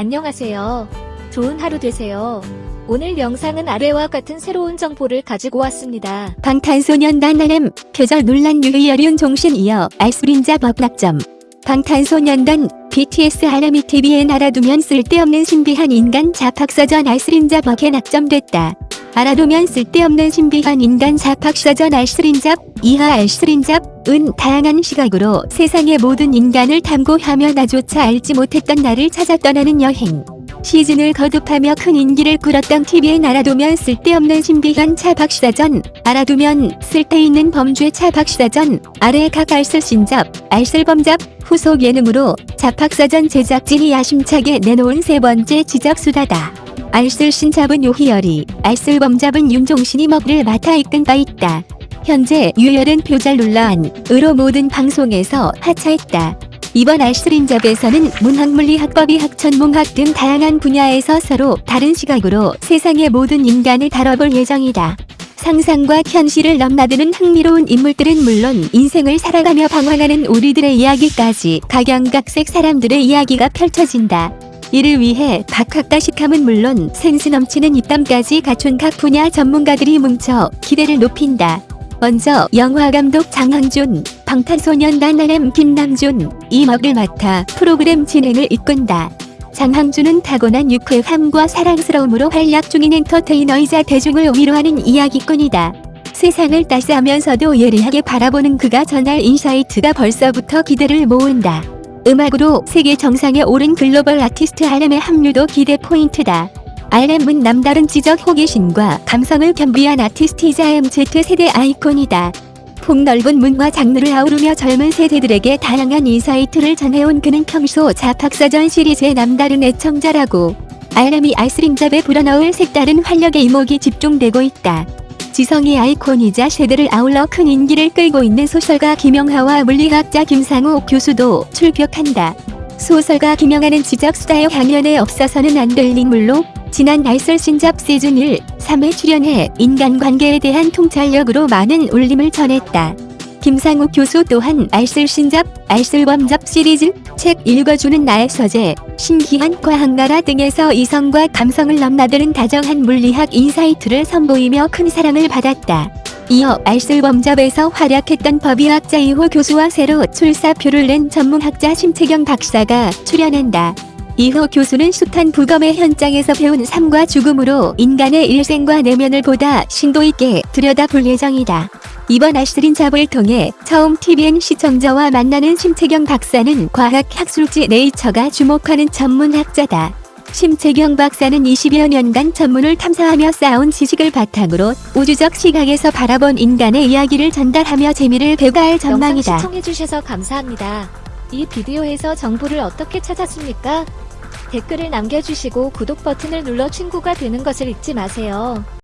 안녕하세요. 좋은 하루 되세요. 오늘 영상은 아래와 같은 새로운 정보를 가지고 왔습니다. 방탄소년단 RM 표절 논란 유희열윤 종신 이어 알수린자 법낙점 방탄소년단 BTS 하나미 TV에 알아두면 쓸데없는 신비한 인간 자팍사전 알스린잡 벅에 낙점됐다. 알아두면 쓸데없는 신비한 인간 자팍사전 알스린잡 이하 알스린잡 은 다양한 시각으로 세상의 모든 인간을 탐구하며 나조차 알지 못했던 나를 찾아 떠나는 여행. 시즌을 거듭하며 큰 인기를 끌었던 TV엔 알아두면 쓸데없는 신비한 차박사전, 알아두면 쓸데있는 범죄 차박사전, 아래 각 알쓸신잡, 알쓸범잡, 후속 예능으로 자팍사전 제작진이 야심차게 내놓은 세 번째 지적수다다. 알쓸 신잡은 요희열이, 알쓸 범잡은 윤종신이 먹을 맡아 이끈 바 있다. 현재 유열은 표절 논란 으로 모든 방송에서 하차했다. 이번 알쓸인잡에서는 문학물리학법이 학천문학 등 다양한 분야에서 서로 다른 시각으로 세상의 모든 인간을 다뤄볼 예정이다. 상상과 현실을 넘나드는 흥미로운 인물들은 물론 인생을 살아가며 방황하는 우리들의 이야기까지 각양각색 사람들의 이야기가 펼쳐진다. 이를 위해 박학다식함은 물론 센스 넘치는 입담까지 갖춘 각 분야 전문가들이 뭉쳐 기대를 높인다. 먼저 영화감독 장항준, 방탄소년단 RM 김남준, 이 역을 맡아 프로그램 진행을 이끈다. 장항준은 타고난 유쾌함과 사랑스러움으로 활약 중인 엔터테이너이자 대중을 위로하는 이야기꾼이다. 세상을 따스하면서도 예리하게 바라보는 그가 전할 insight가 벌써부터 기대를 모은다. 음악으로 세계 정상에 오른 글로벌 아티스트 RM의 합류도 기대 포인트다. RM은 남다른 지적 호기심과 감성을 겸비한 아티스트이자 MZ세대 아이콘이다. 폭넓은 문화 장르를 아우르며 젊은 세대들에게 다양한 insight를 전해온 그는 평소 잡학사전 시리즈의 남다른 애청자라고 RM이 알쓸인잡에 불어넣을 색다른 활력의 이목이 집중되고 있다. 지성의 아이콘이자 세대를 아울러 큰 인기를 끌고 있는 소설가 김영하와 물리학자 김상욱 교수도 출격한다. 소설가 김영하는 지적수다의 향연에 없어서는 안 될 인물로 지난 알쓸신잡 시즌 1, 3회 출연해 인간관계에 대한 통찰력으로 많은 울림을 전했다. 김상욱 교수 또한 알쓸신잡, 알쓸범잡 시리즈, 책 읽어주는 나의 서재, 신기한 과학나라 등에서 이성과 감성을 넘나드는 다정한 물리학 insight를 선보이며 큰 사랑을 받았다. 이어 알쓸범잡에서 활약했던 법의학자 이호 교수와 새로 출사표를 낸 천문학자 심채경 박사가 출연한다. 이호 교수는 숱한 부검의 현장에서 배운 삶과 죽음으로 인간의 일생과 내면을 보다 심도 있게 들여다볼 예정이다. 이번 알쓰린 잡을 통해 처음 TVN 시청자와 만나는 심채경 박사는 과학 학술지 네이처가 주목하는 전문학자다. 심채경 박사는 20여 년간 전문을 탐사하며 쌓아온 지식을 바탕으로 우주적 시각에서 바라본 인간의 이야기를 전달하며 재미를 배가할 전망이다. 시청해주셔서 감사합니다. 이 비디오에서 정보를 어떻게 찾았습니까? 댓글을 남겨주시고 구독 버튼을 눌러 친구가 되는 것을 잊지 마세요.